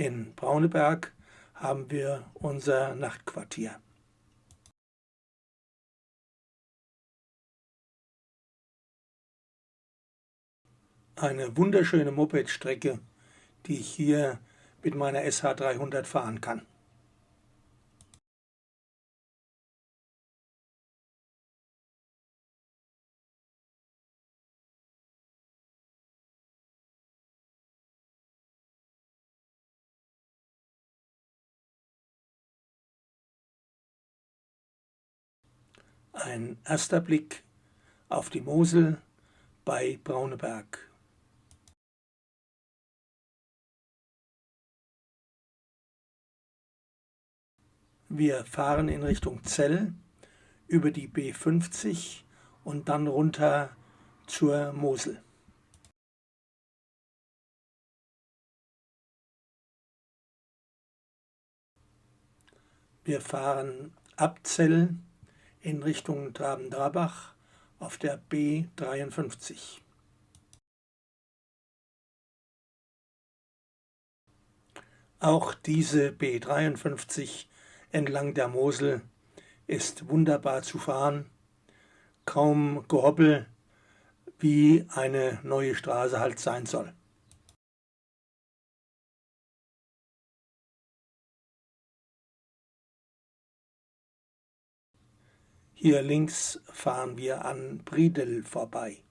In Brauneberg haben wir unser Nachtquartier. Eine wunderschöne Mopedstrecke, die ich hier mit meiner SH300 fahren kann. Ein erster Blick auf die Mosel bei Brauneberg. Wir fahren in Richtung Zell über die B50 und dann runter zur Mosel. Wir fahren ab Zell in Richtung Traben-Drabach auf der B53. Auch diese B53 entlang der Mosel ist wunderbar zu fahren, kaum Gehoppel, wie eine neue Straße halt sein soll. Hier links fahren wir an Briedel vorbei,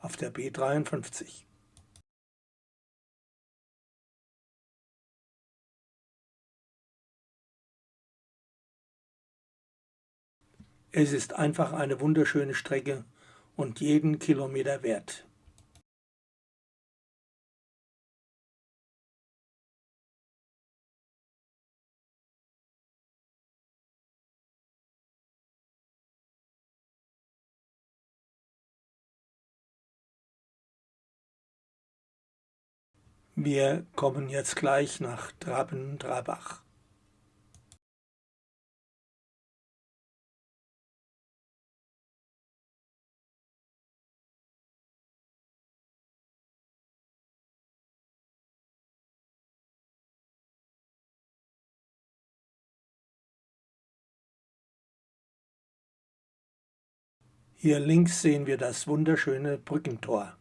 auf der B53. Es ist einfach eine wunderschöne Strecke und jeden Kilometer wert. Wir kommen jetzt gleich nach Traben-Trabach. Hier links sehen wir das wunderschöne Brückentor.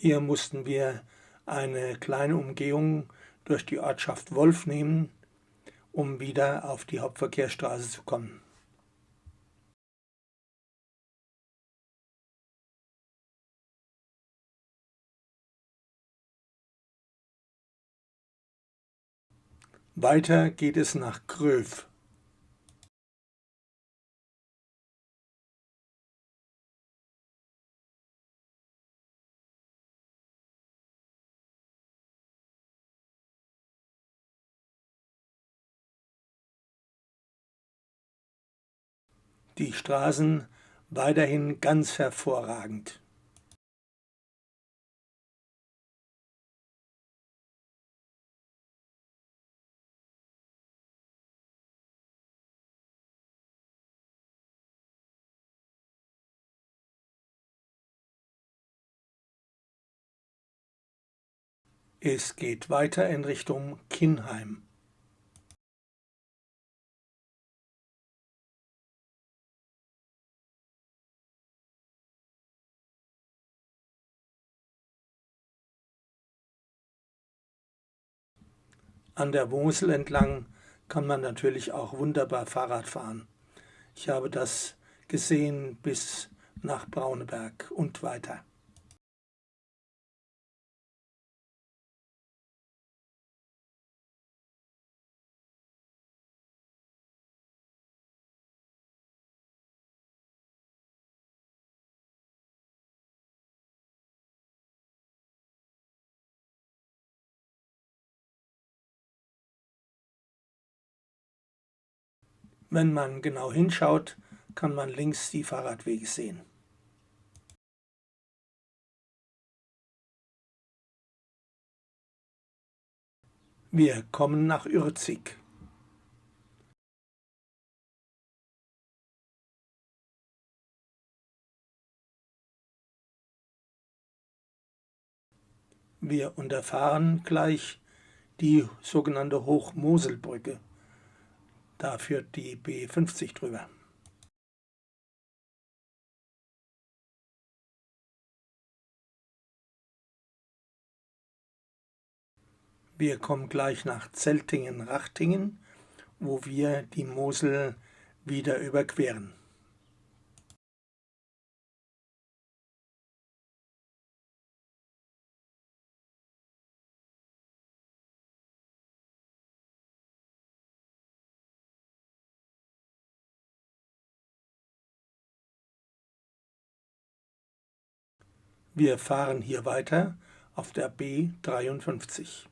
Hier mussten wir eine kleine Umgehung durch die Ortschaft Wolf nehmen, um wieder auf die Hauptverkehrsstraße zu kommen. Weiter geht es nach Gröf. Die Straßen weiterhin ganz hervorragend. Es geht weiter in Richtung Kinheim. An der Mosel entlang kann man natürlich auch wunderbar Fahrrad fahren. Ich habe das gesehen bis nach Brauneberg und weiter. Wenn man genau hinschaut, kann man links die Fahrradwege sehen. Wir kommen nach Ürzig. Wir unterfahren gleich die sogenannte Hochmoselbrücke. Da führt die B50 drüber. Wir kommen gleich nach Zeltingen-Rachtingen, wo wir die Mosel wieder überqueren. Wir fahren hier weiter auf der B 53.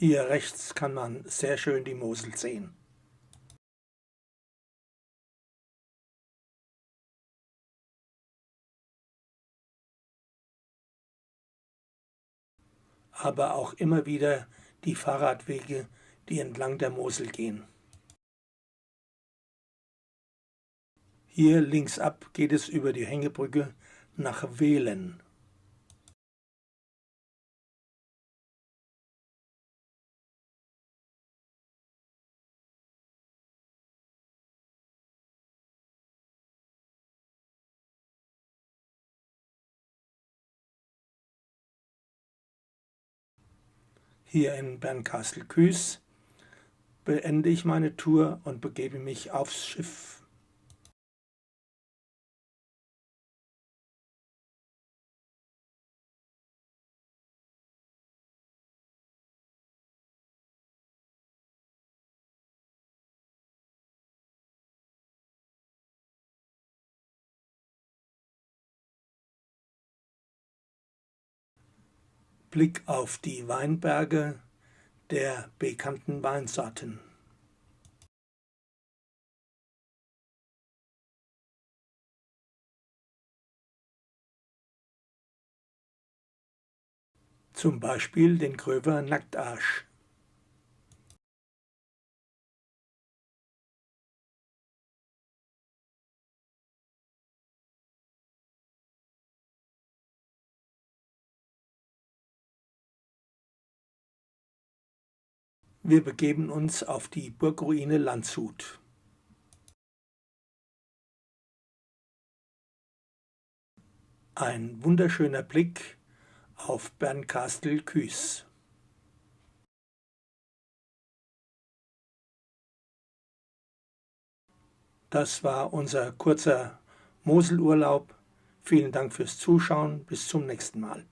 Hier rechts kann man sehr schön die Mosel sehen. aber auch immer wieder die Fahrradwege, die entlang der Mosel gehen. Hier links ab geht es über die Hängebrücke nach Wehlen. Hier in Bernkastel-Kues beende ich meine Tour und begebe mich aufs Schiff. Blick auf die Weinberge der bekannten Weinsorten. Zum Beispiel den Gröver Nacktarsch. Wir begeben uns auf die Burgruine Landshut. Ein wunderschöner Blick auf Bernkastel-Kues. Das war unser kurzer Moselurlaub. Vielen Dank fürs Zuschauen. Bis zum nächsten Mal.